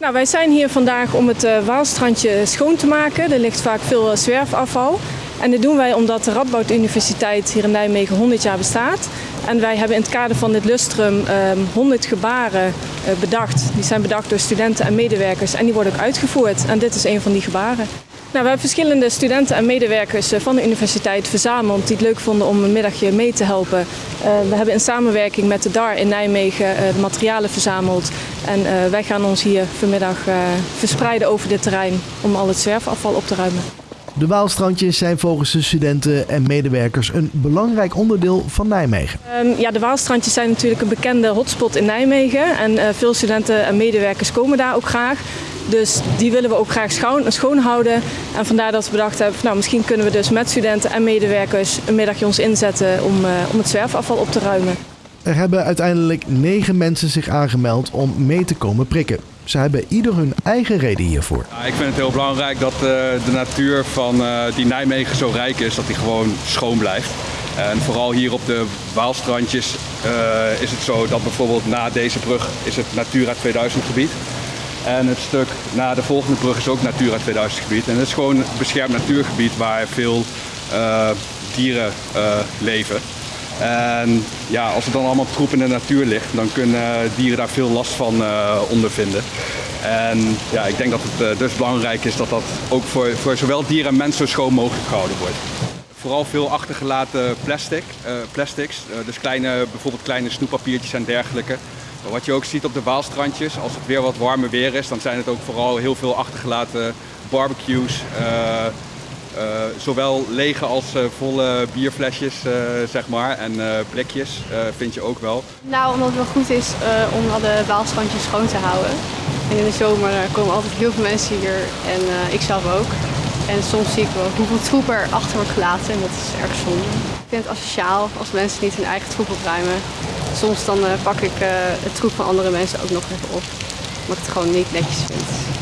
Nou, wij zijn hier vandaag om het uh, Waalstrandje schoon te maken. Er ligt vaak veel uh, zwerfafval. En dit doen wij omdat de Radboud Universiteit hier in Nijmegen 100 jaar bestaat. En wij hebben in het kader van dit lustrum um, 100 gebaren uh, bedacht. Die zijn bedacht door studenten en medewerkers en die worden ook uitgevoerd. En dit is een van die gebaren. Nou, we hebben verschillende studenten en medewerkers van de universiteit verzameld die het leuk vonden om een middagje mee te helpen. Uh, we hebben in samenwerking met de DAR in Nijmegen uh, de materialen verzameld. En wij gaan ons hier vanmiddag verspreiden over dit terrein om al het zwerfafval op te ruimen. De Waalstrandjes zijn volgens de studenten en medewerkers een belangrijk onderdeel van Nijmegen. Um, ja, de Waalstrandjes zijn natuurlijk een bekende hotspot in Nijmegen. En veel studenten en medewerkers komen daar ook graag. Dus die willen we ook graag schoon, schoon houden. En vandaar dat we bedacht hebben, nou, misschien kunnen we dus met studenten en medewerkers een middagje ons inzetten om, uh, om het zwerfafval op te ruimen. Er hebben uiteindelijk negen mensen zich aangemeld om mee te komen prikken. Ze hebben ieder hun eigen reden hiervoor. Ja, ik vind het heel belangrijk dat uh, de natuur van uh, die Nijmegen zo rijk is, dat die gewoon schoon blijft. En vooral hier op de Waalstrandjes uh, is het zo dat bijvoorbeeld na deze brug is het Natura 2000 gebied. En het stuk na de volgende brug is ook Natura 2000 gebied. En het is gewoon een beschermd natuurgebied waar veel dieren leven. En ja, als er dan allemaal troep in de natuur ligt, dan kunnen dieren daar veel last van uh, ondervinden. En ja, ik denk dat het dus belangrijk is dat dat ook voor, voor zowel dieren en mensen zo schoon mogelijk gehouden wordt. Vooral veel achtergelaten plastic, plastics, dus kleine, bijvoorbeeld kleine snoeppapiertjes en dergelijke. Wat je ook ziet op de Waalstrandjes, als het weer wat warmer weer is, dan zijn het ook vooral heel veel achtergelaten barbecues, uh, zowel lege als uh, volle bierflesjes, zeg maar, en blikjes vind je ook wel. Nou, omdat het wel goed is om alle baalstrandjes schoon te houden. En in de zomer komen altijd heel veel mensen hier en ik zelf ook. En soms zie ik wel hoeveel troep er achter wordt gelaten en dat is erg zonde. Ik vind het asociaal als mensen niet hun eigen troep opruimen. Soms dan pak ik het troep van andere mensen ook nog even op, omdat ik het gewoon niet netjes vind.